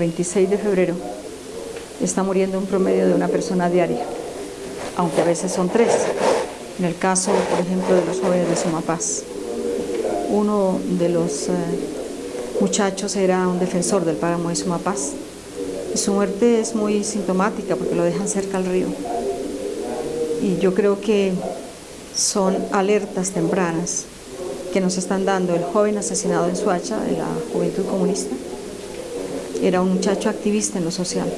26 de febrero está muriendo un promedio de una persona diaria, aunque a veces son tres. En el caso, por ejemplo, de los jóvenes de Sumapaz, uno de los eh, muchachos era un defensor del páramo de Sumapaz y su muerte es muy sintomática porque lo dejan cerca al río. Y yo creo que son alertas tempranas que nos están dando el joven asesinado en Suacha de la Juventud Comunista. Era un muchacho activista en lo social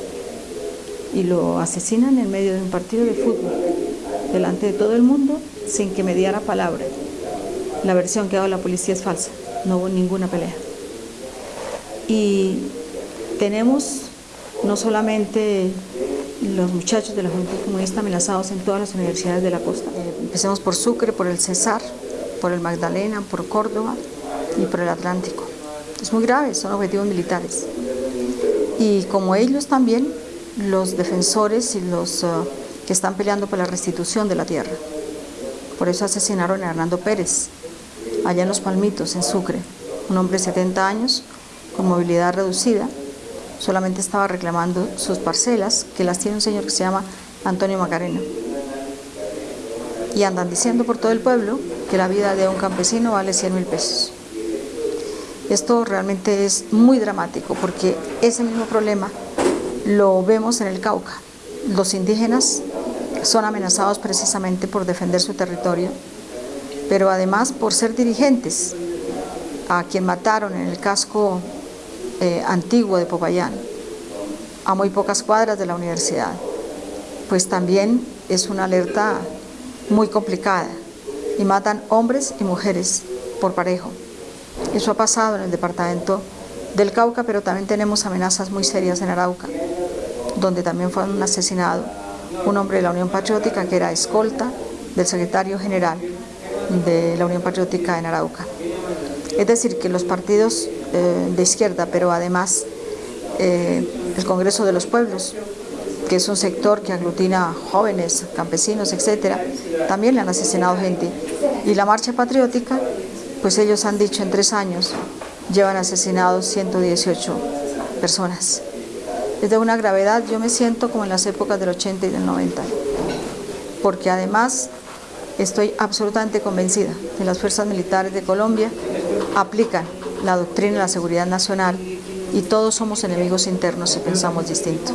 y lo asesinan en medio de un partido de fútbol, delante de todo el mundo, sin que me diera palabra. La versión que ha dado la policía es falsa, no hubo ninguna pelea. Y tenemos no solamente los muchachos de la Juventud Comunista amenazados en todas las universidades de la costa. Eh, empecemos por Sucre, por el Cesar, por el Magdalena, por Córdoba y por el Atlántico. Es muy grave, son objetivos militares. Y como ellos también, los defensores y los uh, que están peleando por la restitución de la tierra. Por eso asesinaron a Hernando Pérez, allá en Los Palmitos, en Sucre, un hombre de 70 años, con movilidad reducida, solamente estaba reclamando sus parcelas, que las tiene un señor que se llama Antonio Macarena. Y andan diciendo por todo el pueblo que la vida de un campesino vale 100 mil pesos. Esto realmente es muy dramático porque ese mismo problema lo vemos en el Cauca. Los indígenas son amenazados precisamente por defender su territorio, pero además por ser dirigentes, a quien mataron en el casco eh, antiguo de Popayán, a muy pocas cuadras de la universidad, pues también es una alerta muy complicada y matan hombres y mujeres por parejo. Eso ha pasado en el departamento del Cauca, pero también tenemos amenazas muy serias en Arauca donde también fue un asesinado un hombre de la Unión Patriótica que era escolta del secretario general de la Unión Patriótica en Arauca. Es decir, que los partidos eh, de izquierda, pero además eh, el Congreso de los Pueblos, que es un sector que aglutina jóvenes, campesinos, etcétera, también le han asesinado gente. Y la Marcha Patriótica, pues ellos han dicho en tres años, llevan asesinados 118 personas es de una gravedad, yo me siento como en las épocas del 80 y del 90, porque además estoy absolutamente convencida que las fuerzas militares de Colombia aplican la doctrina de la seguridad nacional y todos somos enemigos internos si pensamos distinto.